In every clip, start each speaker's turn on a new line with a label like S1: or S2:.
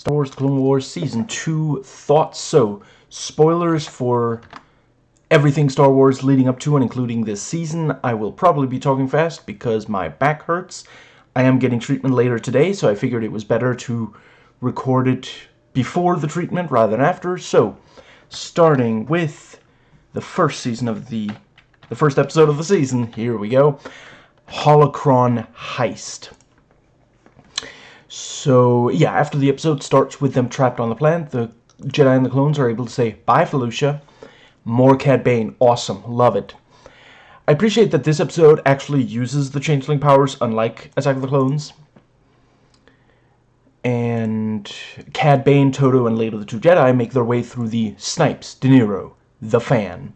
S1: Star Wars Clone Wars Season 2 thoughts. So, spoilers for everything Star Wars leading up to and including this season. I will probably be talking fast because my back hurts. I am getting treatment later today, so I figured it was better to record it before the treatment rather than after. So, starting with the first season of the the first episode of the season. Here we go. Holocron Heist. So, yeah, after the episode starts with them trapped on the planet, the Jedi and the clones are able to say, Bye, Felucia. More Cad Bane. Awesome. Love it. I appreciate that this episode actually uses the Changeling powers, unlike Attack of the Clones. And Cad Bane, Todo, and later the two Jedi make their way through the Snipes, De Niro, the fan.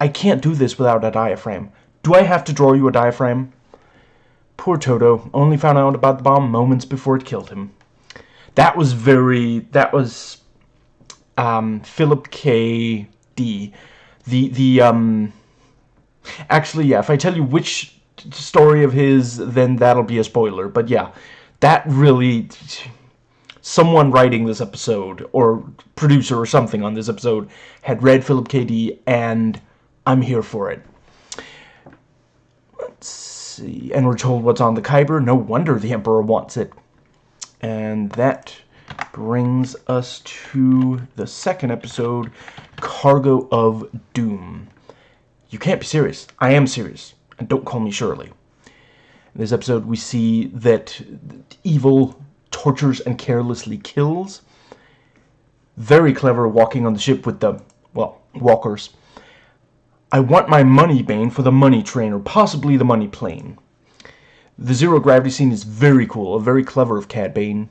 S1: I can't do this without a diaphragm. Do I have to draw you a diaphragm? Poor Todo only found out about the bomb moments before it killed him. That was very, that was, um, Philip K. D. The, the, um, actually, yeah, if I tell you which story of his, then that'll be a spoiler, but yeah, that really, someone writing this episode, or producer or something on this episode, had read Philip K. D. and I'm here for it. Let's. And we're told what's on the Kyber. No wonder the Emperor wants it. And that brings us to the second episode, Cargo of Doom. You can't be serious. I am serious. And don't call me Shirley. In this episode, we see that evil tortures and carelessly kills. Very clever walking on the ship with the, well, walkers. I want my money bane for the money train, or possibly the money plane. The zero gravity scene is very cool, a very clever of Cad Bane.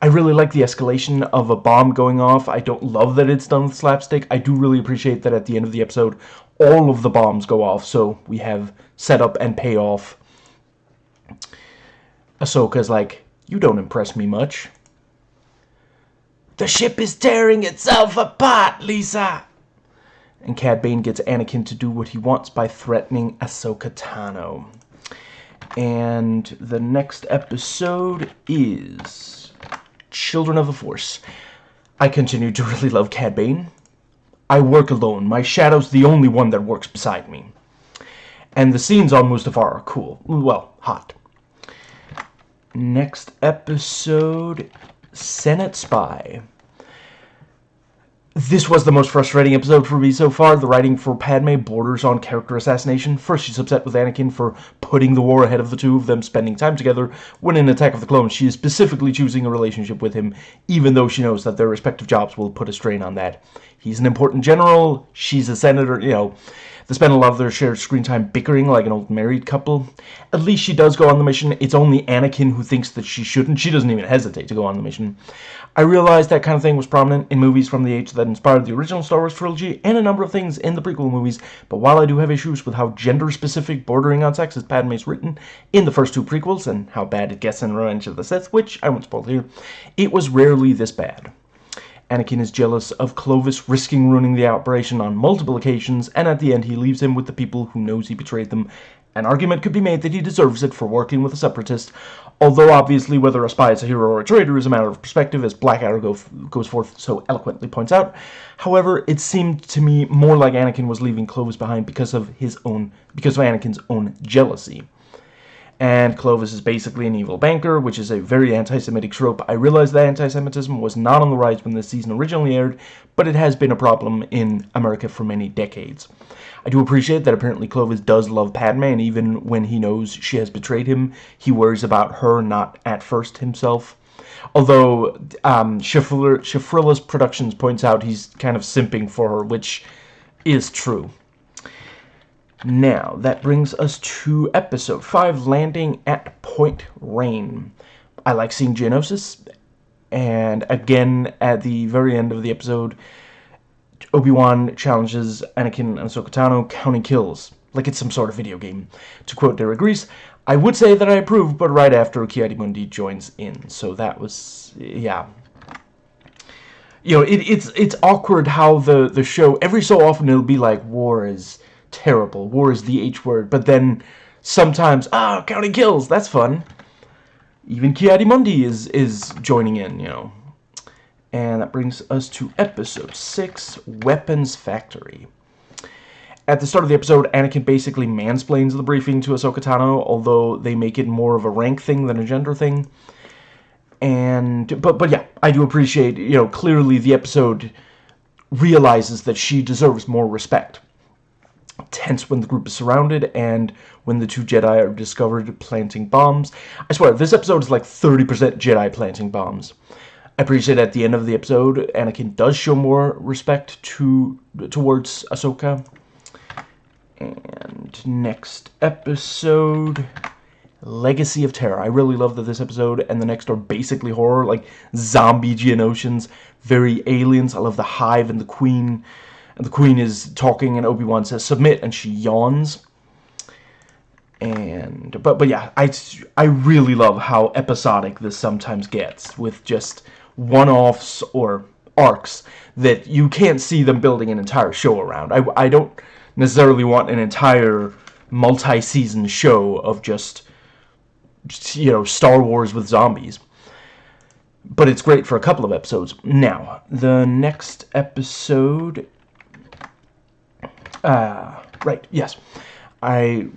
S1: I really like the escalation of a bomb going off. I don't love that it's done with slapstick. I do really appreciate that at the end of the episode, all of the bombs go off, so we have setup and payoff. Ahsoka's like, you don't impress me much. The ship is tearing itself apart, Lisa! And Cad Bane gets Anakin to do what he wants by threatening Ahsoka Tano. And the next episode is Children of the Force. I continue to really love Cad Bane. I work alone. My shadow's the only one that works beside me. And the scenes on Mustafar are cool. Well, hot. Next episode, Senate Spy. This was the most frustrating episode for me so far. The writing for Padme borders on character assassination. First, she's upset with Anakin for putting the war ahead of the two of them spending time together, when in Attack of the Clones, she is specifically choosing a relationship with him, even though she knows that their respective jobs will put a strain on that. He's an important general, she's a senator, you know. They spend a lot of their shared screen time bickering like an old married couple. At least she does go on the mission. It's only Anakin who thinks that she shouldn't. She doesn't even hesitate to go on the mission. I realized that kind of thing was prominent in movies from the age that inspired the original Star Wars trilogy and a number of things in the prequel movies, but while I do have issues with how gender-specific, bordering on sexist Padme is written in the first two prequels and how bad it gets in Revenge of the Sith, which I won't spoil here, it was rarely this bad. Anakin is jealous of Clovis risking ruining the operation on multiple occasions, and at the end he leaves him with the people who knows he betrayed them. An argument could be made that he deserves it for working with a separatist, although obviously whether a spy is a hero or a traitor is a matter of perspective, as Black Arrow go, goes forth so eloquently points out. However, it seemed to me more like Anakin was leaving Clovis behind because of his own, because of Anakin's own jealousy and Clovis is basically an evil banker, which is a very anti-Semitic trope. I realize that anti-Semitism was not on the rise when this season originally aired, but it has been a problem in America for many decades. I do appreciate that apparently Clovis does love Padme, and even when he knows she has betrayed him, he worries about her, not at first himself. Although, um, Productions points out he's kind of simping for her, which is true. Now, that brings us to episode 5, Landing at Point Rain. I like seeing Geonosis, and again, at the very end of the episode, Obi-Wan challenges Anakin and Ahsoka Tano counting kills, like it's some sort of video game. To quote Derek Reese, I would say that I approve, but right after Ki-Adi-Mundi joins in, so that was, yeah. You know, it, it's it's awkward how the, the show, every so often it'll be like, war is terrible. War is the H word. But then sometimes, ah, oh, counting kills, that's fun. Even Ki-Adi-Mundi is, is joining in, you know. And that brings us to episode 6, Weapons Factory. At the start of the episode, Anakin basically mansplains the briefing to Ahsoka Tano, although they make it more of a rank thing than a gender thing. And, but, but yeah, I do appreciate, you know, clearly the episode realizes that she deserves more respect. Tense when the group is surrounded and when the two Jedi are discovered planting bombs. I swear, this episode is like 30% Jedi planting bombs. I appreciate at the end of the episode, Anakin does show more respect to towards Ahsoka. And next episode, Legacy of Terror. I really love that this episode and the next are basically horror, like zombie Geonosians, very aliens. I love the Hive and the Queen. And the Queen is talking and Obi-Wan says, submit, and she yawns. And, but, but yeah, I, I really love how episodic this sometimes gets with just one-offs or arcs that you can't see them building an entire show around. I, I don't necessarily want an entire multi-season show of just, you know, Star Wars with zombies. But it's great for a couple of episodes. Now, the next episode... Uh, right, yes. I...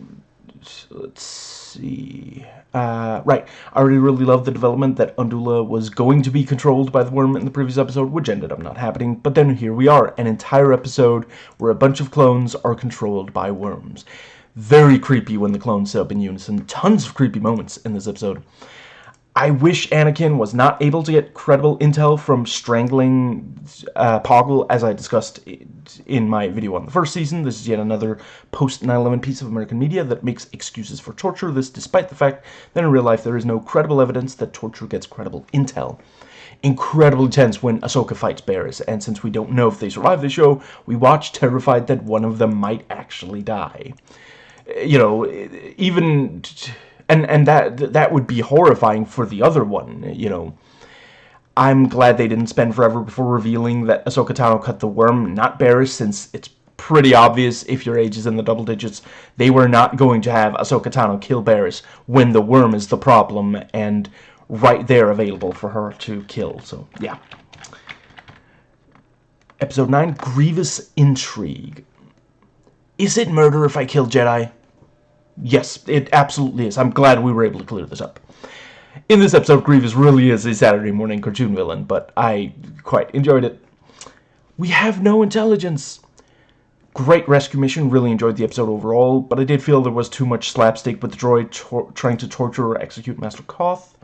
S1: Let's see... Uh, right, I already really loved the development that Unduli was going to be controlled by the worm in the previous episode, which ended up not happening, but then here we are, an entire episode where a bunch of clones are controlled by worms. Very creepy when the clones sit up in unison, tons of creepy moments in this episode. I wish Anakin was not able to get credible intel from strangling uh, Poggle, as I discussed in my video on the first season. This is yet another post-9-11 piece of American media that makes excuses for torture, this despite the fact that in real life there is no credible evidence that torture gets credible intel. Incredibly tense when Ahsoka fights Barriss, and since we don't know if they survive the show, we watch terrified that one of them might actually die. You know, even and and that that would be horrifying for the other one you know. I'm glad they didn't spend forever before revealing that Ahsoka Tano cut the worm not Barriss since it's pretty obvious if your age is in the double digits they were not going to have Ahsoka Tano kill Barriss when the worm is the problem and right there available for her to kill so yeah. Episode 9 Grievous Intrigue. Is it murder if I kill Jedi Yes, it absolutely is. I'm glad we were able to clear this up. In this episode, Grievous really is a Saturday morning cartoon villain, but I quite enjoyed it. We have no intelligence. Great rescue mission, really enjoyed the episode overall, but I did feel there was too much slapstick with the droid trying to torture or execute Master Koth.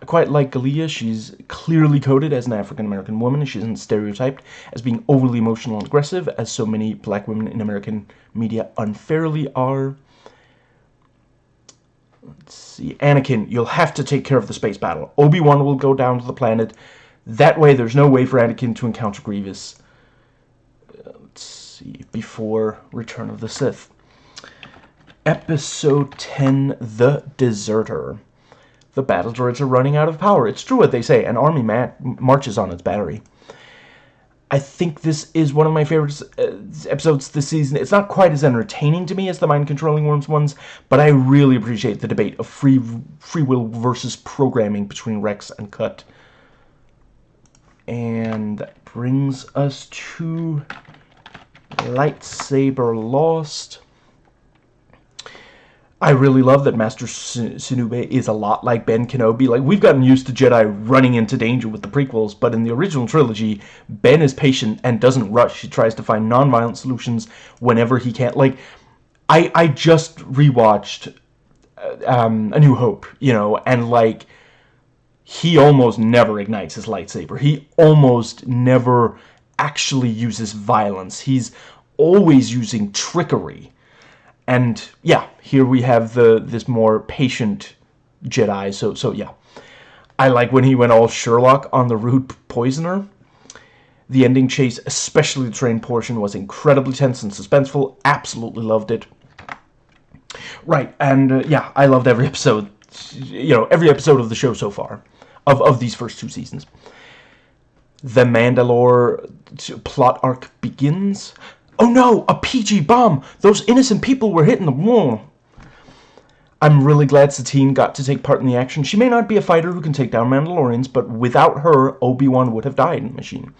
S1: I quite like Gallia, She's clearly coded as an African-American woman. She isn't stereotyped as being overly emotional and aggressive, as so many black women in American media unfairly are. Let's see. Anakin, you'll have to take care of the space battle. Obi-Wan will go down to the planet. That way, there's no way for Anakin to encounter Grievous. Uh, let's see. Before Return of the Sith. Episode 10, The Deserter. The battle droids are running out of power. It's true what they say. An army marches on its battery. I think this is one of my favorite uh, episodes this season. It's not quite as entertaining to me as the mind-controlling worms ones, but I really appreciate the debate of free free will versus programming between Rex and Cut. And that brings us to Lightsaber Lost. I really love that Master Sinube is a lot like Ben Kenobi. Like, we've gotten used to Jedi running into danger with the prequels, but in the original trilogy, Ben is patient and doesn't rush. He tries to find non-violent solutions whenever he can. Like, I, I just rewatched uh, um, A New Hope, you know, and, like, he almost never ignites his lightsaber. He almost never actually uses violence. He's always using trickery and yeah, here we have the this more patient Jedi. So so yeah, I like when he went all Sherlock on the rude poisoner. The ending chase, especially the train portion, was incredibly tense and suspenseful. Absolutely loved it. Right, and uh, yeah, I loved every episode. You know, every episode of the show so far, of of these first two seasons. The Mandalore plot arc begins. Oh no, a PG bomb! Those innocent people were hitting the wall! I'm really glad Satine got to take part in the action. She may not be a fighter who can take down Mandalorians, but without her, Obi-Wan would have died in the machine.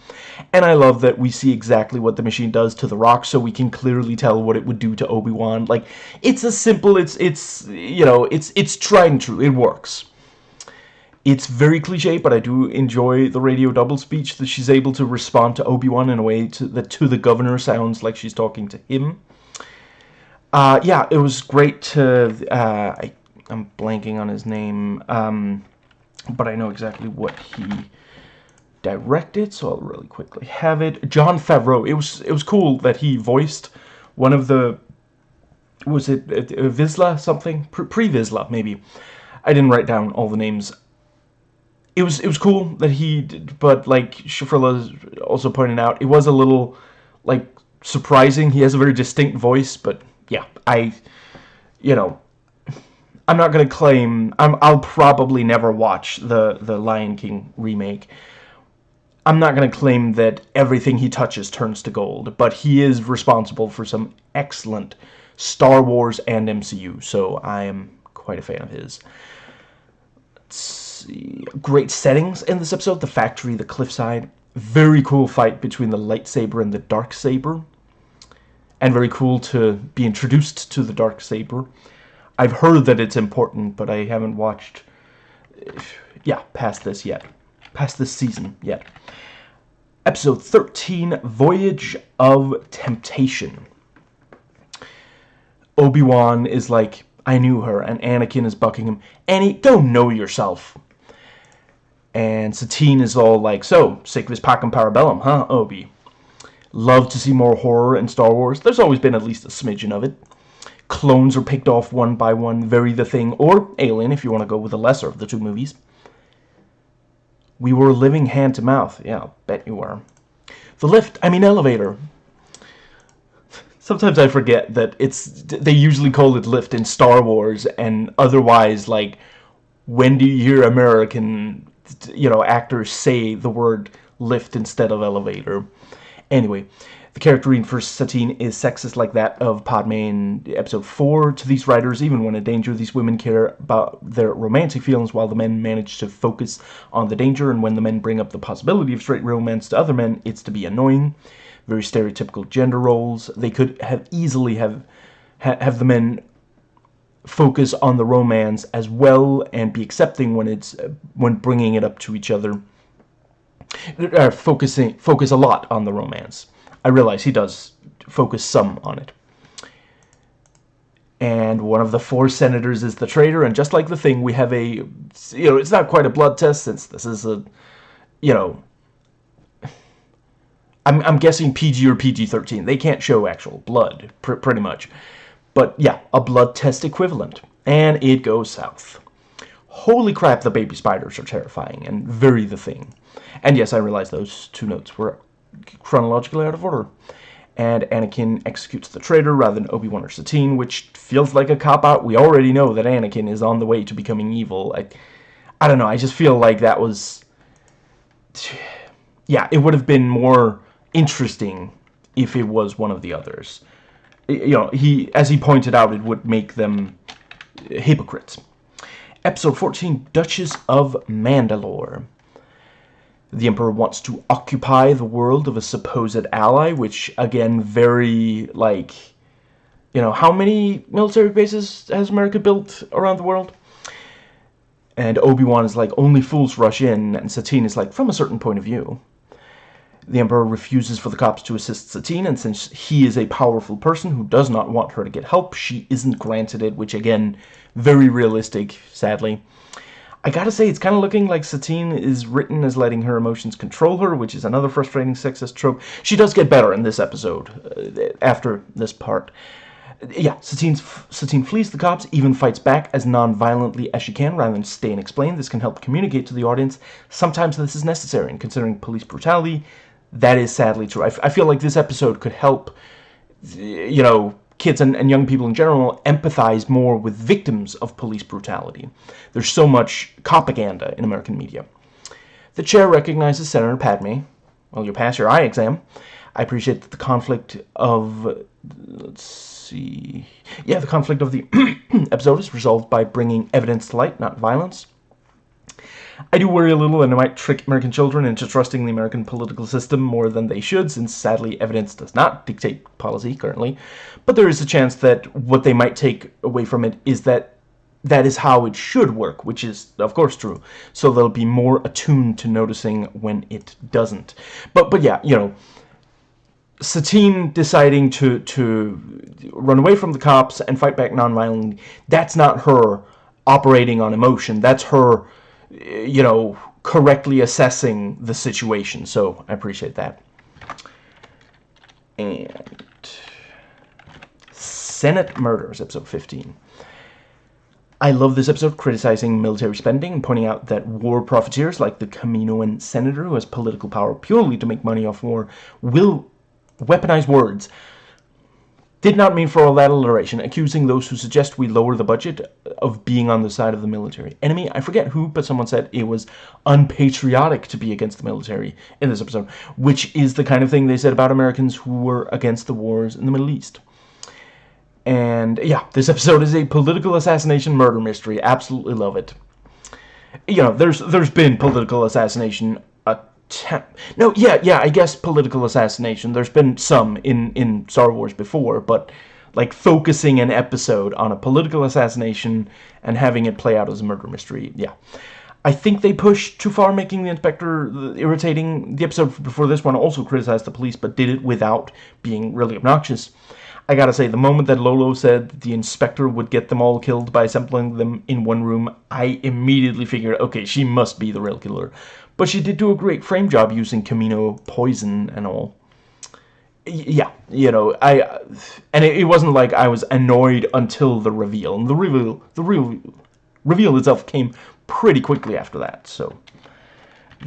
S1: And I love that we see exactly what the machine does to the rock, so we can clearly tell what it would do to Obi-Wan. Like, it's a simple, it's, it's, you know, it's, it's tried and true. It works. It's very cliche, but I do enjoy the radio double speech that she's able to respond to Obi-Wan in a way to, that to the governor sounds like she's talking to him. Uh, yeah, it was great to... Uh, I, I'm blanking on his name, um, but I know exactly what he directed, so I'll really quickly have it. Jon Favreau. It was it was cool that he voiced one of the was it uh, Vizsla something pre Vizsla maybe. I didn't write down all the names. It was it was cool that he did, but like Shafrilla also pointed out, it was a little like surprising. He has a very distinct voice, but yeah, I, you know, I'm not gonna claim I'm, I'll probably never watch the the Lion King remake. I'm not gonna claim that everything he touches turns to gold, but he is responsible for some excellent Star Wars and MCU, so I am quite a fan of his. See, great settings in this episode: the factory, the cliffside. Very cool fight between the lightsaber and the dark saber and very cool to be introduced to the dark saber. I've heard that it's important, but I haven't watched, yeah, past this yet, past this season yet. Episode 13, Voyage of Temptation. Obi-Wan is like, I knew her, and Anakin is bucking him, Annie, go know yourself. And Satine is all like, so, sick of his Pac and Parabellum, huh, Obi? Love to see more horror in Star Wars. There's always been at least a smidgen of it. Clones are picked off one by one, very the thing, or Alien if you want to go with the lesser of the two movies. We were living hand to mouth. Yeah, bet you were. The lift, I mean elevator. Sometimes I forget that it's they usually call it lift in Star Wars and otherwise like when do you hear American you know actors say the word lift instead of elevator? Anyway, the character reading for Satine is sexist like that of Padme in episode 4. To these writers, even when in danger, these women care about their romantic feelings while the men manage to focus on the danger, and when the men bring up the possibility of straight romance to other men, it's to be annoying. Very stereotypical gender roles. They could have easily have ha have the men focus on the romance as well and be accepting when it's when bringing it up to each other uh, focusing focus a lot on the romance. I realize he does focus some on it. And one of the four senators is the traitor, and just like the thing, we have a, you know, it's not quite a blood test since this is a, you know, I'm, I'm guessing PG or PG-13. They can't show actual blood, pr pretty much. But yeah, a blood test equivalent. And it goes south. Holy crap, the baby spiders are terrifying and very the thing. And yes, I realize those two notes were chronologically out of order. And Anakin executes the traitor rather than Obi-Wan or Satine, which feels like a cop-out. We already know that Anakin is on the way to becoming evil. I, I don't know, I just feel like that was... Yeah, it would have been more interesting if it was one of the others. You know, he, as he pointed out, it would make them hypocrites. Episode 14, Duchess of Mandalore. The Emperor wants to occupy the world of a supposed ally, which, again, very, like, you know, how many military bases has America built around the world? And Obi-Wan is like, only fools rush in, and Satine is like, from a certain point of view. The Emperor refuses for the cops to assist Satine, and since he is a powerful person who does not want her to get help, she isn't granted it, which again, very realistic, sadly. I gotta say, it's kind of looking like Satine is written as letting her emotions control her, which is another frustrating sexist trope. She does get better in this episode, uh, after this part. Yeah, Satine's, Satine flees the cops, even fights back as non-violently as she can, rather than stay and explain. This can help communicate to the audience. Sometimes this is necessary, and considering police brutality, that is sadly true. I, I feel like this episode could help, you know, kids and, and young people in general empathize more with victims of police brutality. There's so much propaganda in American media. The chair recognizes Senator Padme. Well, you pass your eye exam. I appreciate that the conflict of let's see, yeah, the conflict of the episode is resolved by bringing evidence to light, not violence. I do worry a little that it might trick American children into trusting the American political system more than they should, since sadly evidence does not dictate policy currently. But there is a chance that what they might take away from it is that that is how it should work, which is, of course, true. So they'll be more attuned to noticing when it doesn't. But, but yeah, you know, Satine deciding to, to run away from the cops and fight back nonviolently, that's not her operating on emotion. That's her you know, correctly assessing the situation. So I appreciate that. And Senate Murders, episode 15. I love this episode criticizing military spending and pointing out that war profiteers like the Kaminoan senator who has political power purely to make money off war will weaponize words did not mean for all that alliteration, accusing those who suggest we lower the budget of being on the side of the military. Enemy, I forget who, but someone said it was unpatriotic to be against the military in this episode, which is the kind of thing they said about Americans who were against the wars in the Middle East. And yeah, this episode is a political assassination murder mystery. Absolutely love it. You know, there's there's been political assassination no, yeah, yeah, I guess political assassination. There's been some in, in Star Wars before, but like focusing an episode on a political assassination and having it play out as a murder mystery, yeah. I think they pushed too far, making the inspector irritating. The episode before this one also criticized the police, but did it without being really obnoxious. I gotta say, the moment that Lolo said the inspector would get them all killed by assembling them in one room, I immediately figured, okay, she must be the real killer. But she did do a great frame job using Kamino poison and all. Yeah, you know, I and it, it wasn't like I was annoyed until the reveal. And the reveal, the real reveal itself came pretty quickly after that. So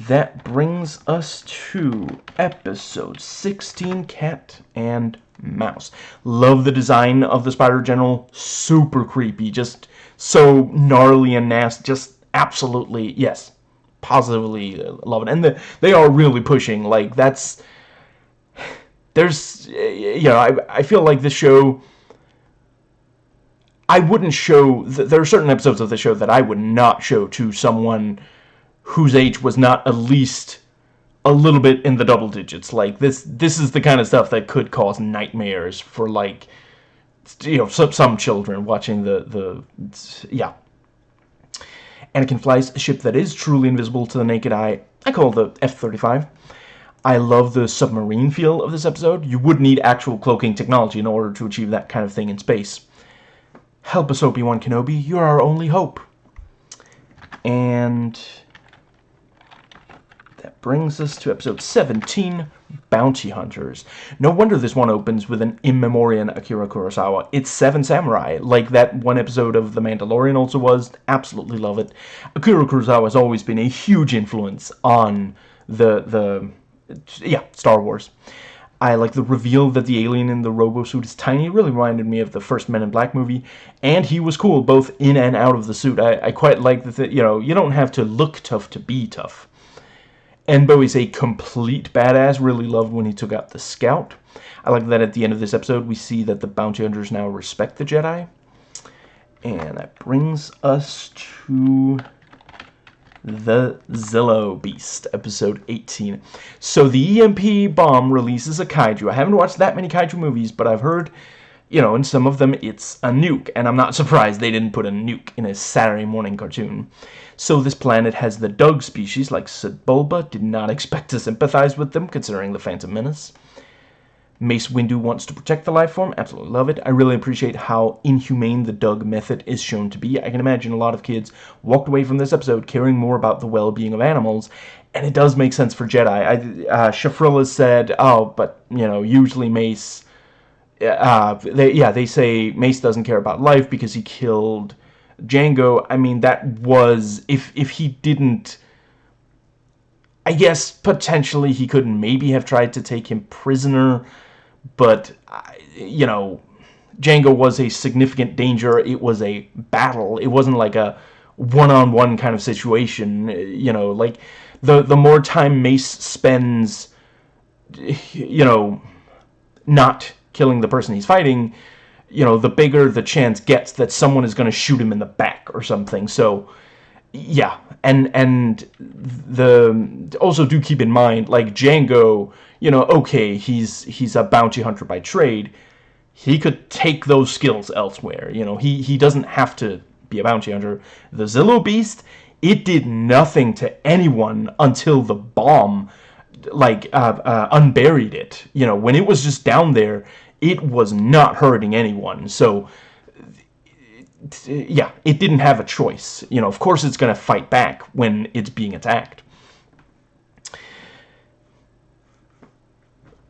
S1: that brings us to episode 16, Cat and Mouse. Love the design of the Spider General. Super creepy. Just so gnarly and nasty. Just absolutely, yes, positively uh, love it. And the, they are really pushing. Like, that's... There's... Eh, you know, I, I feel like this show... I wouldn't show... There are certain episodes of the show that I would not show to someone whose age was not at least a little bit in the double digits. Like, this this is the kind of stuff that could cause nightmares for, like, you know, some, some children watching the... the yeah, Anakin flies a ship that is truly invisible to the naked eye. I call the F-35. I love the submarine feel of this episode. You would need actual cloaking technology in order to achieve that kind of thing in space. Help us, Obi-Wan Kenobi. You're our only hope. And brings us to episode 17, Bounty Hunters. No wonder this one opens with an in memoriam Akira Kurosawa. It's Seven Samurai, like that one episode of The Mandalorian also was. Absolutely love it. Akira Kurosawa has always been a huge influence on the, the yeah, Star Wars. I like the reveal that the alien in the robo suit is tiny. It really reminded me of the first Men in Black movie. And he was cool, both in and out of the suit. I, I quite like that, you know, you don't have to look tough to be tough. Embo is a complete badass. Really loved when he took out the Scout. I like that at the end of this episode we see that the bounty hunters now respect the Jedi. And that brings us to the Zillo Beast, episode 18. So the EMP bomb releases a kaiju. I haven't watched that many kaiju movies, but I've heard, you know, in some of them it's a nuke. And I'm not surprised they didn't put a nuke in a Saturday morning cartoon. So this planet has the Dug species like Sebulba. Did not expect to sympathize with them considering the Phantom Menace. Mace Windu wants to protect the life form. Absolutely love it. I really appreciate how inhumane the Dug method is shown to be. I can imagine a lot of kids walked away from this episode caring more about the well-being of animals. And it does make sense for Jedi. I, uh, Shafrilla said, oh, but, you know, usually Mace... Uh, they, yeah, they say Mace doesn't care about life because he killed Jango. I mean, that was, if, if he didn't, I guess potentially he could maybe have tried to take him prisoner, but, you know, Jango was a significant danger. It was a battle. It wasn't like a one-on-one -on -one kind of situation, you know, like, the, the more time Mace spends you know, not killing the person he's fighting, you know, the bigger the chance gets that someone is going to shoot him in the back or something. So, yeah, and and the also do keep in mind like Jango, you know, okay, he's he's a bounty hunter by trade. He could take those skills elsewhere. You know, he he doesn't have to be a bounty hunter. The Zillo Beast, it did nothing to anyone until the bomb like uh, uh, unburied it. You know, when it was just down there, it was not hurting anyone. So yeah, it didn't have a choice. You know, of course it's going to fight back when it's being attacked.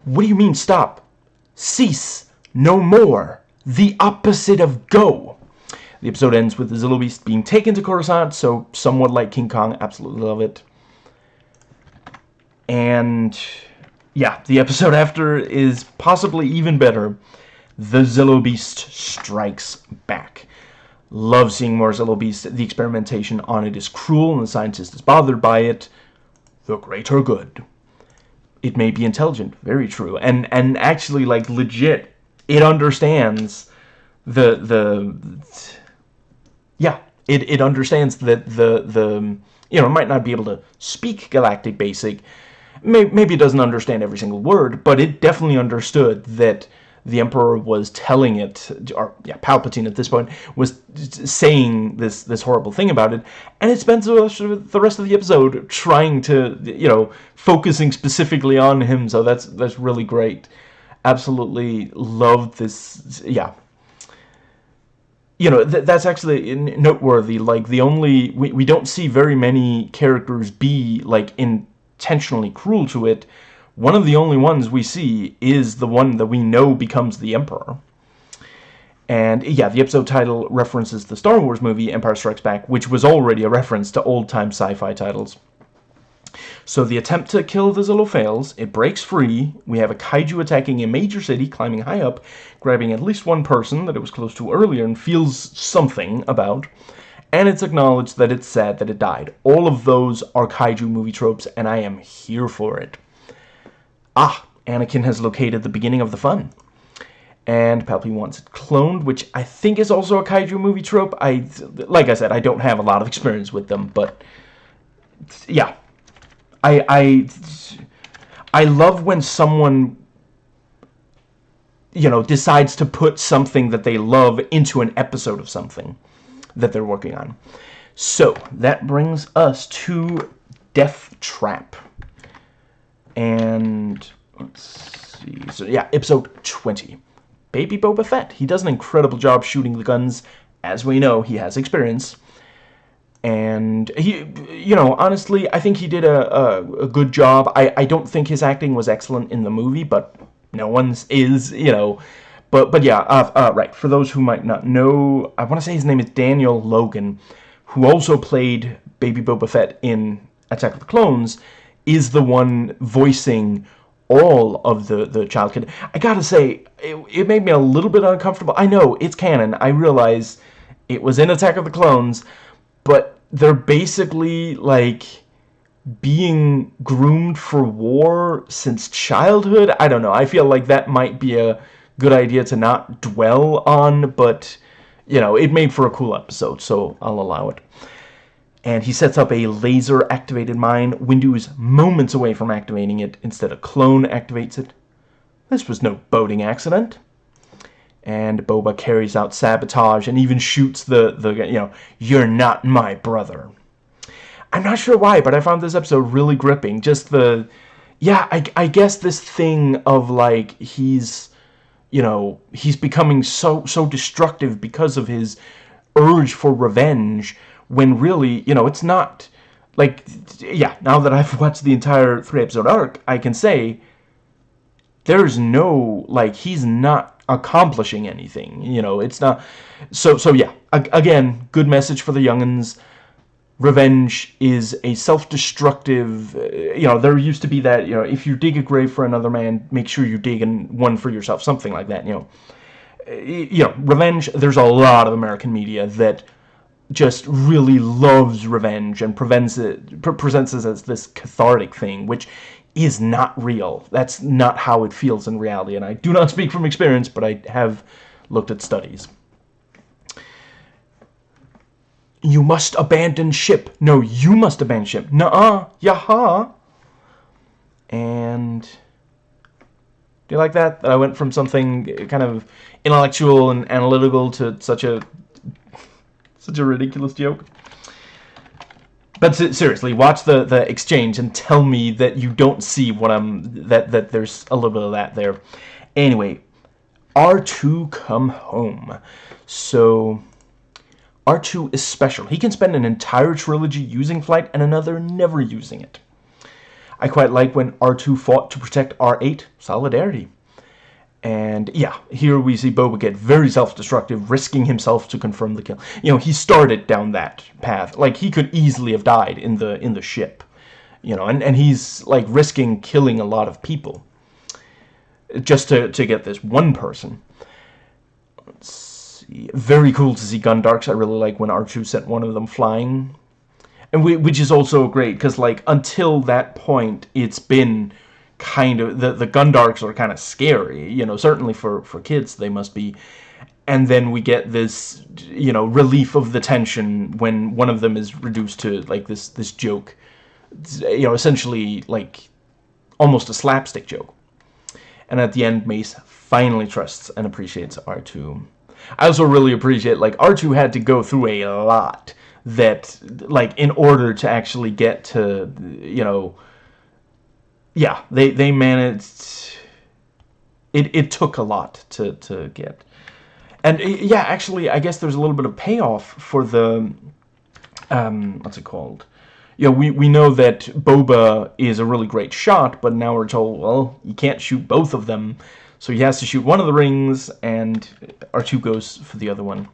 S1: What do you mean stop? Cease. No more. The opposite of go. The episode ends with the Zillo Beast being taken to Coruscant, so somewhat like King Kong. Absolutely love it. And yeah, the episode after is possibly even better. The Zillo Beast strikes back. Love seeing more Zillo Beast. The experimentation on it is cruel and the scientist is bothered by it. The greater good. It may be intelligent, very true. And and actually like legit it understands the the yeah, it it understands that the the you know, it might not be able to speak galactic basic. Maybe it doesn't understand every single word, but it definitely understood that the Emperor was telling it, or yeah, Palpatine at this point was saying this this horrible thing about it, and it spends the rest of the episode trying to, you know, focusing specifically on him. So that's that's really great. Absolutely loved this. Yeah. You know, th that's actually noteworthy. Like, the only... We, we don't see very many characters be, like, intentionally cruel to it one of the only ones we see is the one that we know becomes the Emperor. And yeah, the episode title references the Star Wars movie Empire Strikes Back, which was already a reference to old-time sci-fi titles. So the attempt to kill the Zillo fails, it breaks free, we have a kaiju attacking a major city, climbing high up, grabbing at least one person that it was close to earlier and feels something about, and it's acknowledged that it's sad that it died. All of those are kaiju movie tropes, and I am here for it. Ah, Anakin has located the beginning of the fun. And Palpatine wants it cloned, which I think is also a kaiju movie trope. I, like I said, I don't have a lot of experience with them, but yeah, I, I, I love when someone, you know, decides to put something that they love into an episode of something that they're working on. So that brings us to Death Trap and let's see. So yeah, episode 20. Baby Boba Fett. He does an incredible job shooting the guns. As we know, he has experience. And he, you know, honestly, I think he did a, a, a good job. I, I don't think his acting was excellent in the movie, but no one's is, you know. But but yeah, uh, uh, right. For those who might not know, I want to say his name is Daniel Logan, who also played Baby Boba Fett in Attack of the Clones is the one voicing all of the the child kid. I gotta say, it, it made me a little bit uncomfortable. I know it's canon. I realize it was in Attack of the Clones, but they're basically like being groomed for war since childhood. I don't know. I feel like that might be a good idea to not dwell on, but you know, it made for a cool episode, so I'll allow it and he sets up a laser-activated mine. Windu is moments away from activating it. Instead, a clone activates it. This was no boating accident. And Boba carries out sabotage and even shoots the, the you know, you're not my brother. I'm not sure why, but I found this episode really gripping. Just the, yeah, I, I guess this thing of, like, he's, you know, he's becoming so, so destructive because of his urge for revenge when really, you know, it's not, like, yeah, now that I've watched the entire three-episode arc, I can say there's no, like, he's not accomplishing anything, you know, it's not, so, so yeah, again, good message for the youngins, revenge is a self-destructive, uh, you know, there used to be that, you know, if you dig a grave for another man, make sure you dig one for yourself, something like that, you know, you know, revenge, there's a lot of American media that just really loves revenge and prevents it, pre presents it as this cathartic thing, which is not real. That's not how it feels in reality, and I do not speak from experience, but I have looked at studies. You must abandon ship. No, you must abandon ship. Nuh-uh. Yaha. And... Do you like that? That I went from something kind of intellectual and analytical to such a... such a ridiculous joke. But seriously, watch the, the exchange and tell me that you don't see what I'm... That, that there's a little bit of that there. Anyway, R2 come home. So... R2 is special. He can spend an entire trilogy using flight and another never using it. I quite like when R2 fought to protect R8. Solidarity. And yeah, here we see Boba get very self-destructive, risking himself to confirm the kill. You know, he started down that path. Like, he could easily have died in the in the ship. You know, and, and he's, like, risking killing a lot of people. Just to, to get this one person. Very cool to see Gundarks. I really like when R2 sent one of them flying. And we, which is also great, because, like, until that point, it's been kind of... The, the Gundarks are kind of scary, you know, certainly for, for kids they must be. And then we get this, you know, relief of the tension when one of them is reduced to, like, this, this joke. You know, essentially, like, almost a slapstick joke. And at the end, Mace finally trusts and appreciates R2. I also really appreciate, like, R2 had to go through a lot that, like, in order to actually get to, you know, yeah, they, they managed, it, it took a lot to, to get. And, yeah, actually, I guess there's a little bit of payoff for the, um, what's it called? Yeah, we, we know that Boba is a really great shot, but now we're told, well, you can't shoot both of them. So he has to shoot one of the rings, and R2 goes for the other one.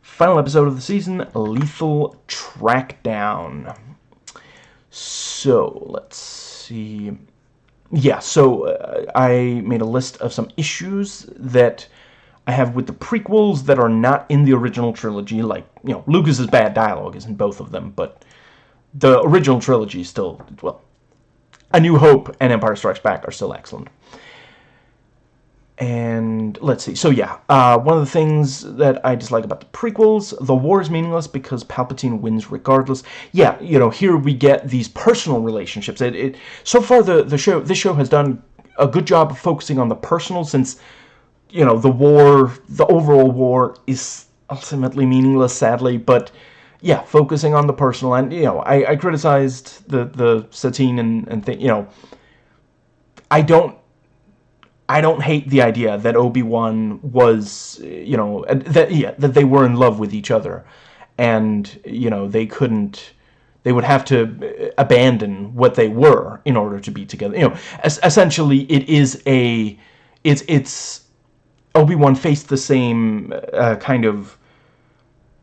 S1: Final episode of the season, Lethal Trackdown. So, let's see. Yeah, so uh, I made a list of some issues that I have with the prequels that are not in the original trilogy. Like, you know, Lucas's bad dialogue is in both of them, but the original trilogy still, well, A New Hope and Empire Strikes Back are still excellent and let's see. So yeah, uh, one of the things that I dislike about the prequels, the war is meaningless because Palpatine wins regardless. Yeah, you know, here we get these personal relationships. It, it so far the the show this show has done a good job of focusing on the personal since you know the war, the overall war is ultimately meaningless, sadly. But yeah, focusing on the personal and you know, I, I criticized the the Satine and and thing. You know, I don't I don't hate the idea that Obi-Wan was, you know, that yeah, that they were in love with each other, and you know they couldn't, they would have to abandon what they were in order to be together. You know, essentially, it is a, it's it's Obi-Wan faced the same uh, kind of,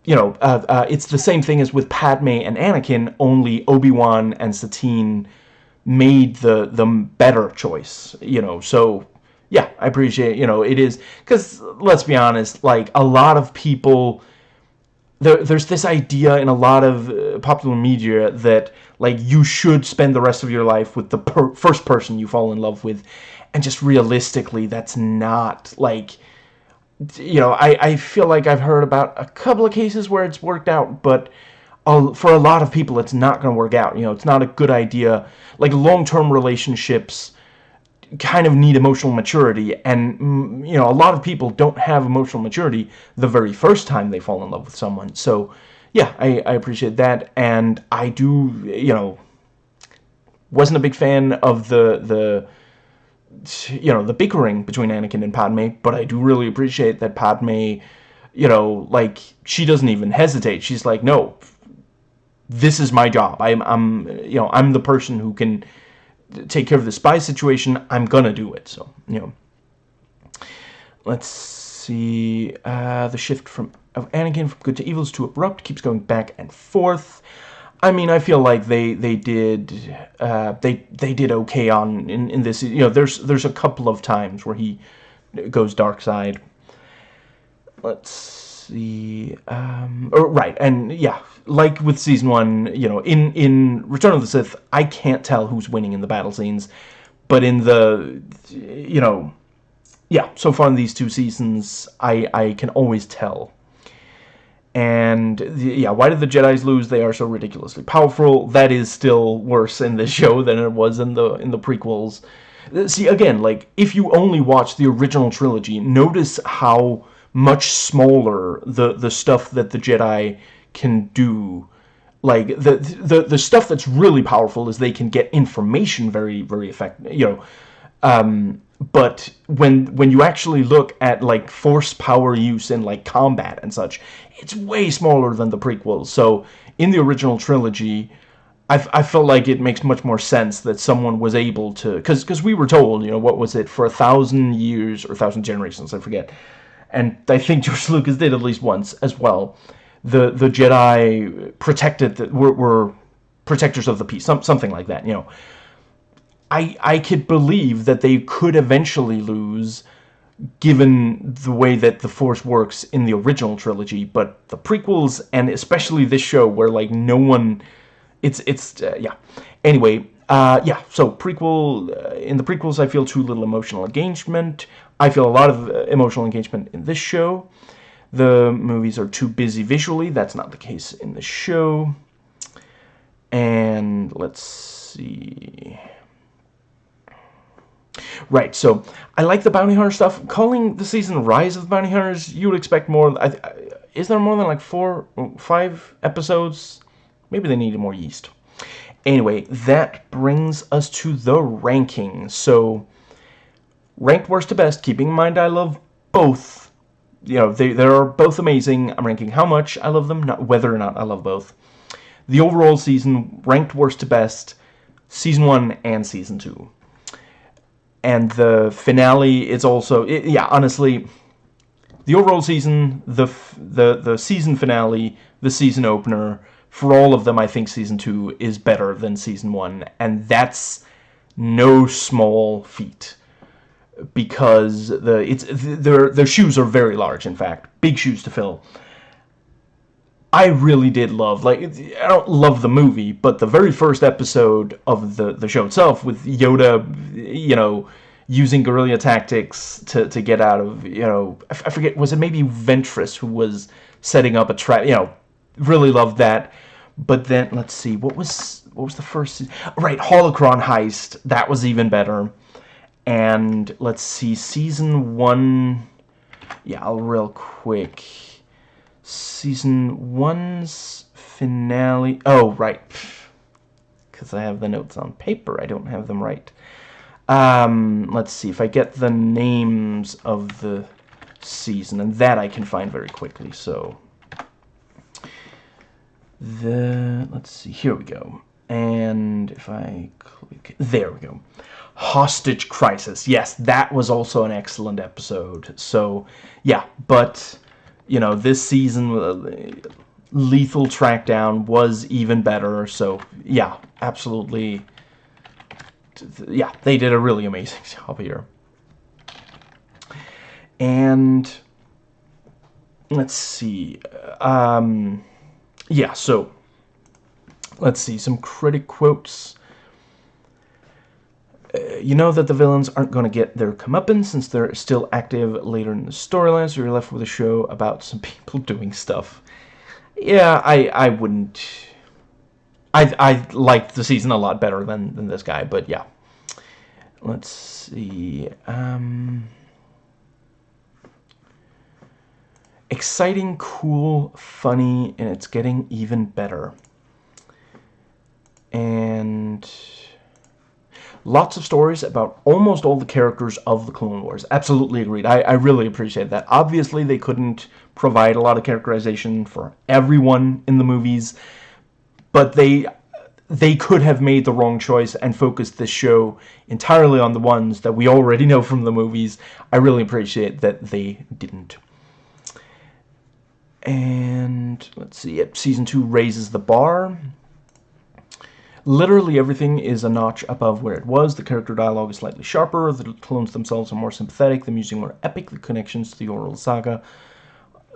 S1: you know, uh, uh, it's the same thing as with Padme and Anakin. Only Obi-Wan and Satine made the the better choice. You know, so yeah, I appreciate, you know, it is, because let's be honest, like, a lot of people, there, there's this idea in a lot of uh, popular media that, like, you should spend the rest of your life with the per first person you fall in love with, and just realistically, that's not, like, you know, I, I feel like I've heard about a couple of cases where it's worked out, but for a lot of people, it's not going to work out, you know, it's not a good idea, like, long-term relationships, kind of need emotional maturity and mm, you know a lot of people don't have emotional maturity the very first time they fall in love with someone. So yeah I, I appreciate that and I do you know wasn't a big fan of the the you know the bickering between Anakin and Padme but I do really appreciate that Padme you know like she doesn't even hesitate. She's like no this is my job. I'm I'm you know I'm the person who can take care of the spy situation, I'm gonna do it. So, you know. Let's see. Uh, the shift from of Anakin from good to evil is too abrupt. Keeps going back and forth. I mean, I feel like they they did uh, they they did okay on in in this. You know, there's there's a couple of times where he goes dark side. Let's see. Um, or, right, and yeah, like with season one, you know, in in Return of the Sith, I can't tell who's winning in the battle scenes, but in the, you know, yeah, so far in these two seasons, I I can always tell. And yeah, why did the Jedi's lose? They are so ridiculously powerful. That is still worse in this show than it was in the in the prequels. See, again, like, if you only watch the original trilogy, notice how much smaller the, the stuff that the Jedi can do. Like, the, the, the stuff that's really powerful is they can get information very, very effective, you know. Um, but when when you actually look at, like, force power use in, like, combat and such, it's way smaller than the prequels. So, in the original trilogy I, I felt like it makes much more sense that someone was able to because because we were told you know what was it for a thousand years or a thousand generations I forget and I think George Lucas did at least once as well the the Jedi protected that were, were protectors of the peace some, something like that you know. I I could believe that they could eventually lose given the way that the Force works in the original trilogy but the prequels and especially this show where like no one it's it's uh, yeah. Anyway uh, yeah so prequel uh, in the prequels I feel too little emotional engagement. I feel a lot of uh, emotional engagement in this show the movies are too busy visually that's not the case in the show and let's see Right, so I like the bounty hunter stuff. Calling the season Rise of the Bounty Hunters, you would expect more. I, is there more than like four, five episodes? Maybe they needed more yeast. Anyway, that brings us to the ranking. So, ranked worst to best, keeping in mind I love both. You know, they, they are both amazing. I'm ranking how much I love them, not whether or not I love both. The overall season, ranked worst to best, season 1 and season 2. And the finale is also, it, yeah, honestly, the overall season, the, the, the season finale, the season opener, for all of them, I think Season 2 is better than Season 1, and that's no small feat. Because the it's their their shoes are very large, in fact, big shoes to fill. I really did love, like, I don't love the movie, but the very first episode of the, the show itself with Yoda, you know, using guerrilla tactics to, to get out of, you know, I, forget, was it maybe Ventress who was setting up a trap, you know, really loved that. But then, let's see, what was what was the first? Right, Holocron Heist. That was even better. And let's see, season one. Yeah, I'll real quick. Season one's finale. Oh, right. Because I have the notes on paper. I don't have them right. Um, let's see if I get the names of the season, and that I can find very quickly. So the let's see here we go and if I click there we go hostage crisis. Yes that was also an excellent episode. So yeah but you know this season uh, lethal trackdown was even better. So yeah absolutely. Yeah they did a really amazing job here. And let's see um yeah, so let's see some critic quotes. Uh, you know that the villains aren't going to get their comeuppance since they're still active later in the storyline, so you're left with a show about some people doing stuff. Yeah, I I wouldn't. I I liked the season a lot better than than this guy, but yeah. Let's see. Um. exciting, cool, funny, and it's getting even better. And lots of stories about almost all the characters of the Clone Wars. Absolutely agreed. I, I really appreciate that. Obviously, they couldn't provide a lot of characterization for everyone in the movies, but they they could have made the wrong choice and focused this show entirely on the ones that we already know from the movies. I really appreciate that they didn't. And let's see, it season two raises the bar. Literally everything is a notch above where it was. The character dialogue is slightly sharper. The clones themselves are more sympathetic. The music more epic. The connections to the oral saga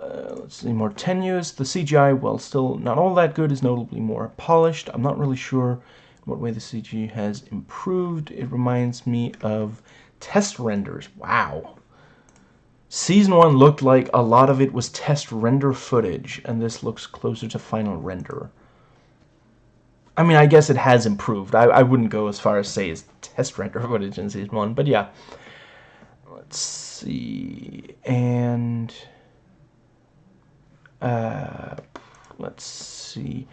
S1: uh, let's see, more tenuous. The CGI, while still not all that good, is notably more polished. I'm not really sure what way the CG has improved. It reminds me of test renders. Wow. Season 1 looked like a lot of it was test render footage, and this looks closer to final render. I mean, I guess it has improved. I, I wouldn't go as far as say it's test render footage in Season 1, but yeah. Let's see, and... Uh, let's see.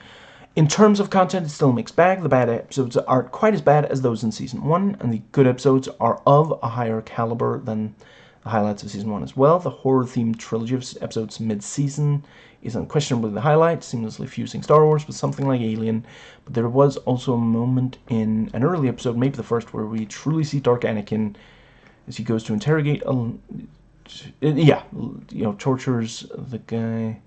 S1: In terms of content, it's still a mixed bag. The bad episodes aren't quite as bad as those in Season 1, and the good episodes are of a higher caliber than the highlights of Season 1 as well. The horror-themed trilogy of episodes mid-season is unquestionably the highlight, seamlessly fusing Star Wars with something like Alien, but there was also a moment in an early episode, maybe the first, where we truly see Dark Anakin as he goes to interrogate a... Yeah, you know, tortures the guy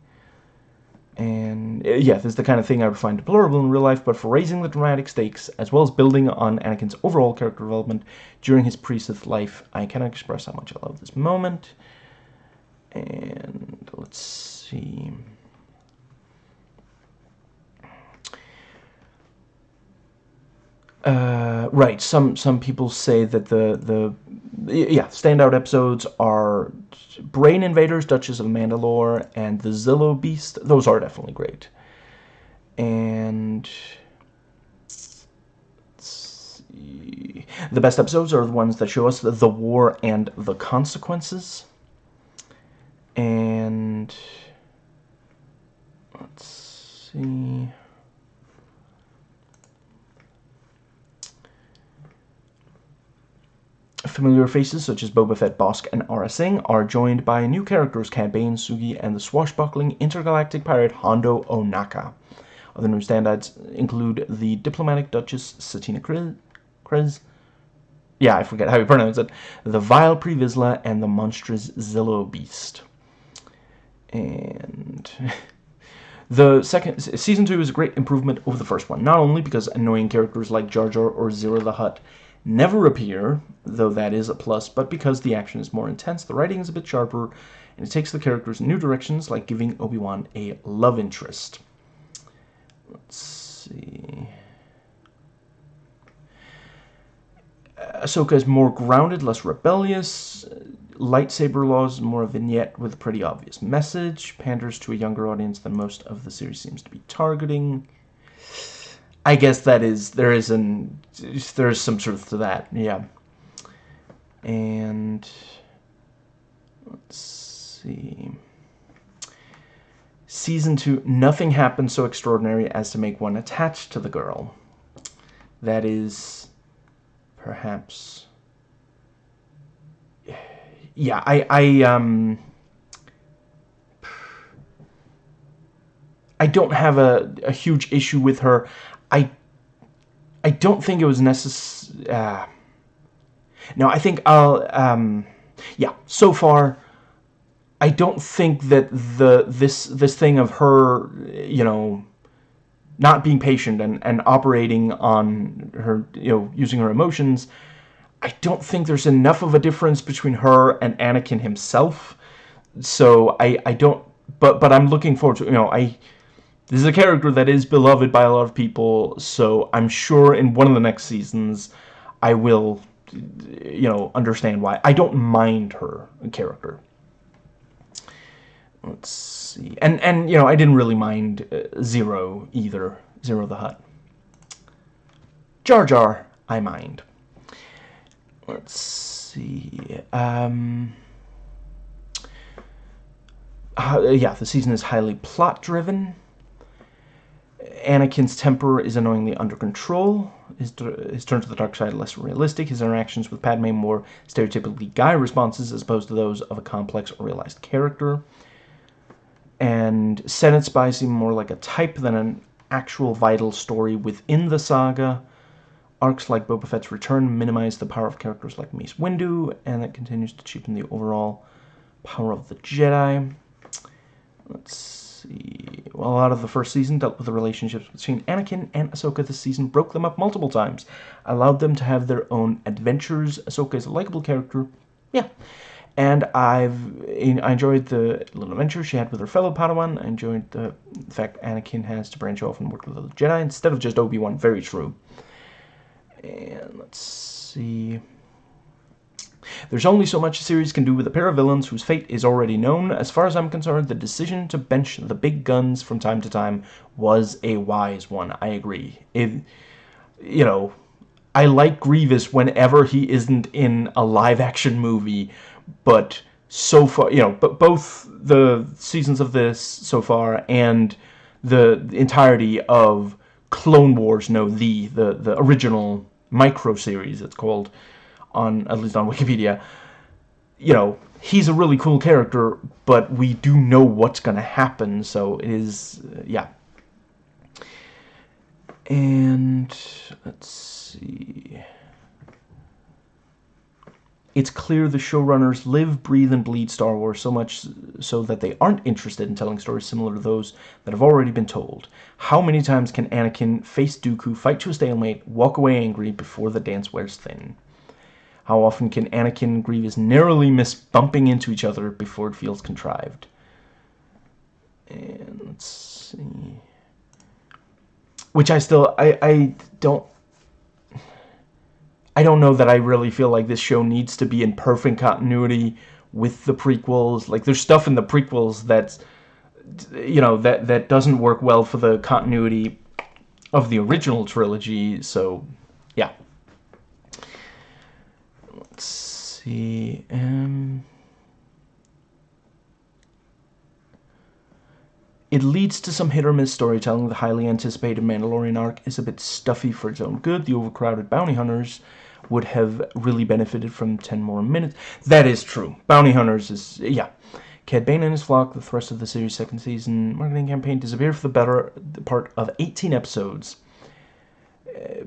S1: and uh, yeah, this is the kind of thing I would find deplorable in real life, but for raising the dramatic stakes, as well as building on Anakin's overall character development during his pre-Sith life, I cannot express how much I love this moment. And let's see... Uh, right, some some people say that the the yeah standout episodes are Brain Invaders, Duchess of Mandalore, and the Zillo Beast. Those are definitely great. And let's see. the best episodes are the ones that show us the, the war and the consequences. And let's see. Familiar faces such as Boba Fett, Bossk, and Aurra Sing are joined by new characters Cad Sugi, and the swashbuckling intergalactic pirate Hondo Ohnaka. Other new standouts include the diplomatic Duchess Satine Kryze, yeah, I forget how you pronounce it, the vile Pre Vizsla, and the monstrous Zillo Beast. And... The second season two is a great improvement over the first one, not only because annoying characters like Jar Jar or Ziro the Hutt never appear, though that is a plus, but because the action is more intense, the writing is a bit sharper, and it takes the characters in new directions, like giving Obi-Wan a love interest. Let's see... Ahsoka is more grounded, less rebellious. Lightsaber laws, more a vignette with a pretty obvious message. Panders to a younger audience than most of the series seems to be targeting. I guess that is there is an there's some truth to that, yeah. And let's see. Season two, nothing happens so extraordinary as to make one attached to the girl. That is perhaps yeah, I I um I don't have a, a huge issue with her. I I don't think it was necessary. Uh, no, I think I'll. Um, yeah, so far, I don't think that the this this thing of her, you know, not being patient and and operating on her, you know, using her emotions. I don't think there's enough of a difference between her and Anakin himself. So I I don't. But but I'm looking forward to you know I this is a character that is beloved by a lot of people, so I'm sure in one of the next seasons I will, you know, understand why. I don't mind her character. Let's see. And, and you know, I didn't really mind uh, Ziro either. Ziro the Hutt. Jar Jar, I mind. Let's see. Um... Uh, yeah, the season is highly plot-driven. Anakin's temper is annoyingly under control. His, his turn to the dark side less realistic. His interactions with Padme more stereotypically guy responses as opposed to those of a complex or realized character. And Senate spies seem more like a type than an actual vital story within the saga. Arcs like Boba Fett's return minimize the power of characters like Mace Windu, and that continues to cheapen the overall power of the Jedi. Let's see. Well, a lot of the first season dealt with the relationships between Anakin and Ahsoka. This season broke them up multiple times, allowed them to have their own adventures. Ahsoka is a likable character, yeah. And I've I enjoyed the little adventure she had with her fellow Padawan. I enjoyed the fact Anakin has to branch off and work with other Jedi instead of just Obi-Wan. Very true. And let's see. There's only so much a series can do with a pair of villains whose fate is already known. As far as I'm concerned, the decision to bench the big guns from time to time was a wise one. I agree. It, you know, I like Grievous whenever he isn't in a live-action movie, but so far, you know, but both the seasons of this so far and the entirety of Clone Wars, no, the the the original micro series, it's called, on at least on Wikipedia. You know, he's a really cool character, but we do know what's gonna happen, so it is, uh, yeah. And let's see. It's clear the showrunners live, breathe, and bleed Star Wars so much so that they aren't interested in telling stories similar to those that have already been told. How many times can Anakin face Dooku, fight to a stalemate, walk away angry before the dance wears thin? How often can Anakin and Grievous narrowly miss bumping into each other before it feels contrived? And let's see. Which I still, I, I don't I don't know that I really feel like this show needs to be in perfect continuity with the prequels. Like, there's stuff in the prequels that's, you know, that, that doesn't work well for the continuity of the original trilogy, so, yeah. Let's see, um... It leads to some hit-or-miss storytelling. The highly anticipated Mandalorian arc is a bit stuffy for its own good. The overcrowded bounty hunters would have really benefited from 10 more minutes. That is true. Bounty Hunters is, yeah. Cad Bane and his flock, the thrust of the series' second season marketing campaign, disappeared for the better part of 18 episodes.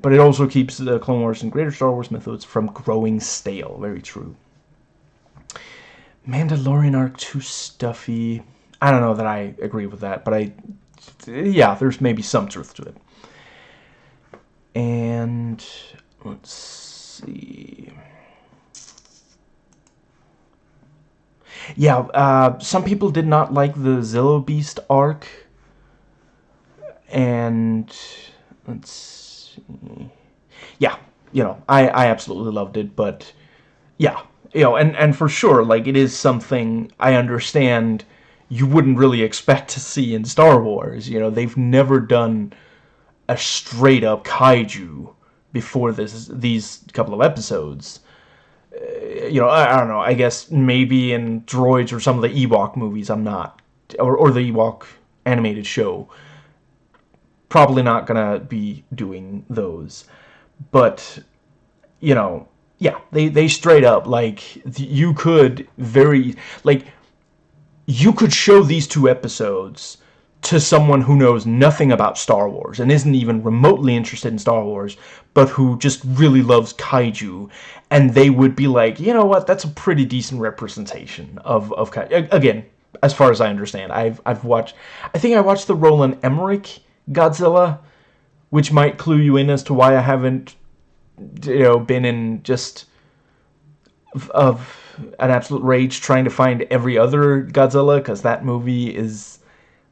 S1: But it also keeps the Clone Wars and greater Star Wars mythos from growing stale. Very true. Mandalorian arc too stuffy. I don't know that I agree with that, but I, yeah, there's maybe some truth to it. And let's see. Yeah, uh, some people did not like the Zillo Beast arc. And let's Yeah, you know, I, I absolutely loved it, but yeah, you know, and, and for sure, like, it is something I understand you wouldn't really expect to see in Star Wars. You know, they've never done a straight-up kaiju before this these couple of episodes. Uh, you know, I, I, don't know. I guess maybe in Droids or some of the Ewok movies, I'm not, or or the Ewok animated show. Probably not gonna be doing those, but you know, yeah, they they straight up like you could very like you could show these two episodes to someone who knows nothing about Star Wars and isn't even remotely interested in Star Wars, but who just really loves kaiju, and they would be like, you know what, that's a pretty decent representation of, of kaiju. Again, as far as I understand, I've, I've watched, I think I watched the Roland Emmerich Godzilla, which might clue you in as to why I haven't, you know, been in just of an absolute rage trying to find every other Godzilla, because that movie is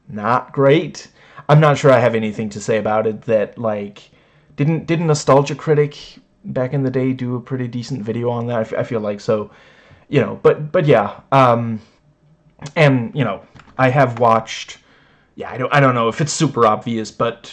S1: not great. I'm not sure I have anything to say about it that, like, didn't, didn't Nostalgia Critic back in the day do a pretty decent video on that? I, feel like so, you know, but, but yeah, um, and, you know, I have watched, yeah, I don't, I don't know if it's super obvious, but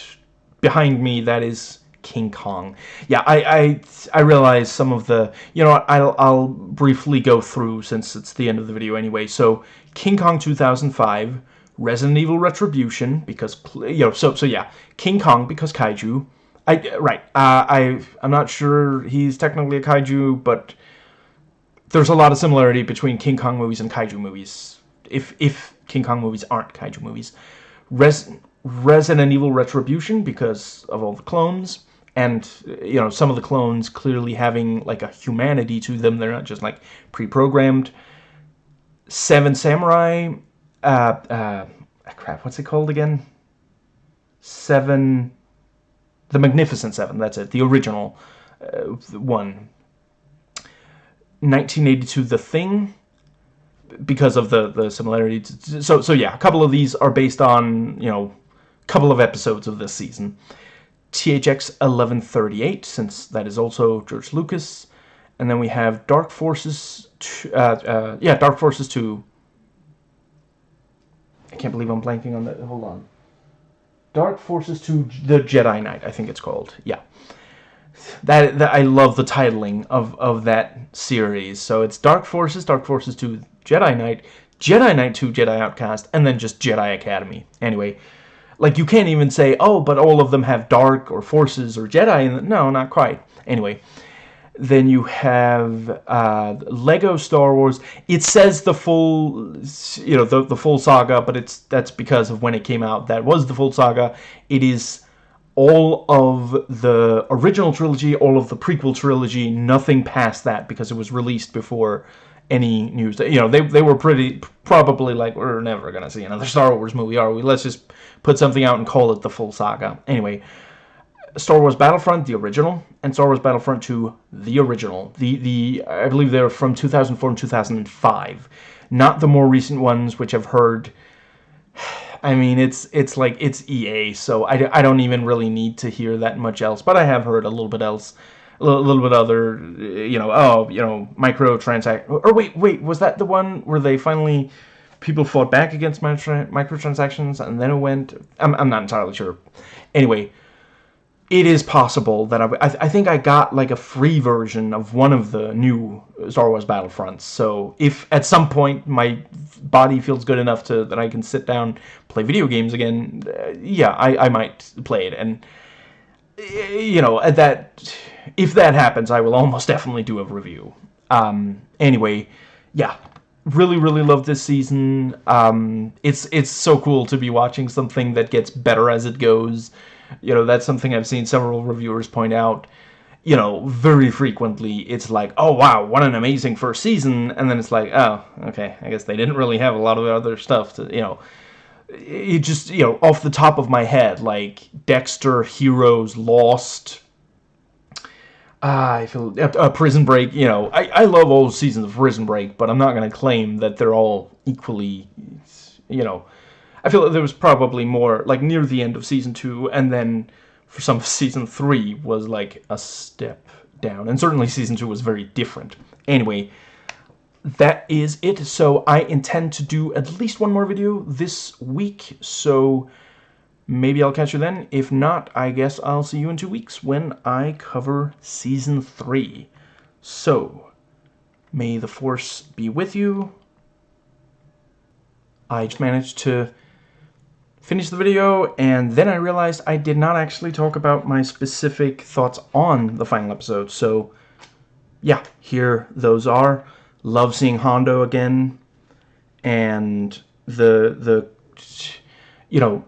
S1: behind me, that is King Kong. Yeah, I, I, I realize some of the, you know what, I'll, I'll briefly go through since it's the end of the video anyway. So, King Kong 2005, Resident Evil Retribution because you know so so yeah King Kong because kaiju I right uh, I I'm not sure he's technically a kaiju but there's a lot of similarity between King Kong movies and kaiju movies if if King Kong movies aren't kaiju movies Res Resident Evil Retribution because of all the clones and you know some of the clones clearly having like a humanity to them they're not just like pre-programmed Seven Samurai uh, uh, crap, what's it called again? Seven, The Magnificent Seven, that's it, the original uh, one. 1982, The Thing, because of the the similarity. So so yeah, a couple of these are based on you know, a couple of episodes of this season. THX 1138, since that is also George Lucas, and then we have Dark Forces. uh, uh, yeah, Dark Forces 2. I can't believe I'm blanking on that. Hold on. Dark Forces 2, The Jedi Knight, I think it's called. Yeah. That, that I love the titling of, of that series. So it's Dark Forces, Dark Forces 2, Jedi Knight, Jedi Knight 2, Jedi Outcast, and then just Jedi Academy. Anyway, like you can't even say, oh, but all of them have Dark or Forces or Jedi. In no, not quite. Anyway, then you have uh, Lego Star Wars. It says the full, you know, the, the full saga, but it's that's because of when it came out. That was the full saga. It is all of the original trilogy, all of the prequel trilogy, nothing past that because it was released before any news. You know, they, they were pretty, probably like, we're never going to see another Star Wars movie, are we? Let's just put something out and call it the full saga. Anyway, Star Wars Battlefront, the original, and Star Wars Battlefront 2, the original. The, the I believe they're from 2004 and 2005. Not the more recent ones, which I've heard... I mean, it's it's like, it's EA, so I, I don't even really need to hear that much else. But I have heard a little bit else, a little, bit other, you know, oh, you know, micro transact. Or wait, wait, was that the one where they finally... People fought back against micro microtransactions, and then it went... I'm, I'm not entirely sure. Anyway, it is possible that I, I, I, think I got like a free version of one of the new Star Wars Battlefronts. So if at some point my body feels good enough to that I can sit down play video games again, uh, yeah, I, I might play it. And you know at that if that happens, I will almost definitely do a review. Um, anyway, yeah, really really love this season. Um, it's it's so cool to be watching something that gets better as it goes. You know, that's something I've seen several reviewers point out. You know, very frequently it's like, oh wow, what an amazing first season, and then it's like, oh, okay, I guess they didn't really have a lot of other stuff to, you know, it just, you know, off the top of my head, like Dexter, Heroes, Lost, uh, I feel uh, Prison Break. You know, I I love all seasons of Prison Break, but I'm not going to claim that they're all equally, you know, I feel like there was probably more, like, near the end of Season 2, and then for some Season 3 was, like, a step down. And certainly Season 2 was very different. Anyway, that is it. So I intend to do at least one more video this week, so maybe I'll catch you then. If not, I guess I'll see you in two weeks when I cover Season 3. So, may the Force be with you. I just managed to finish the video, and then I realized I did not actually talk about my specific thoughts on the final episode. So, yeah, here those are. Love seeing Hondo again, and the the you know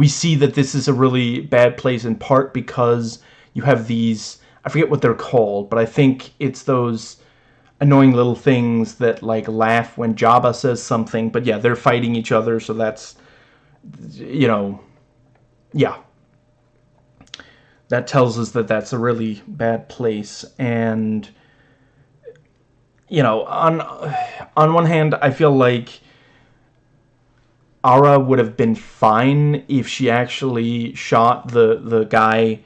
S1: we see that this is a really bad place in part because you have these I forget what they're called, but I think it's those annoying little things that like laugh when Jabba says something. But yeah, they're fighting each other, so that's you know, yeah. That tells us that that's a really bad place. And, you know, on, on one hand, I feel like Aurra would have been fine if she actually shot the, the guy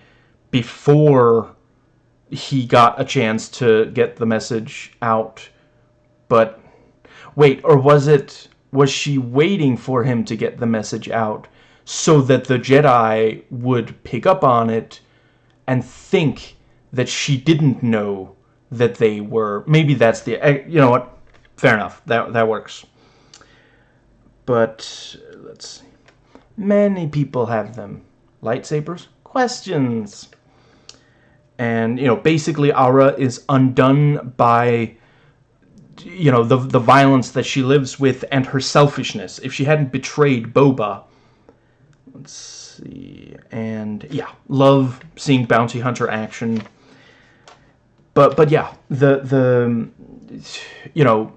S1: before he got a chance to get the message out. But, wait, or was it was she waiting for him to get the message out so that the Jedi would pick up on it and think that she didn't know that they were maybe that's the eh, you know what? Fair enough. That that works but let's see. Many people have them. Lightsabers? Questions. And you know basically Aurra is undone by you know, the, the violence that she lives with and her selfishness. If she hadn't betrayed Boba, let's see, and yeah, love seeing bounty hunter action. But, but yeah, the, the, you know,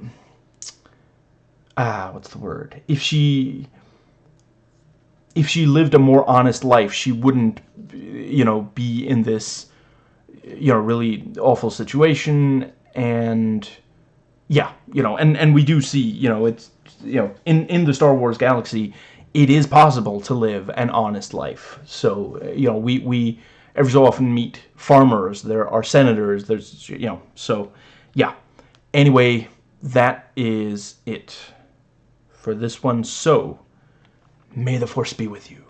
S1: ah, what's the word? If she, if she lived a more honest life, she wouldn't, you know, be in this, you know, really awful situation and yeah, you know, and and we do see, you know, it's you know, in in the Star Wars galaxy, it is possible to live an honest life. So, you know, we we every so often meet farmers, there are senators, there's you know, so yeah. Anyway, that is it for this one. So, may the force be with you.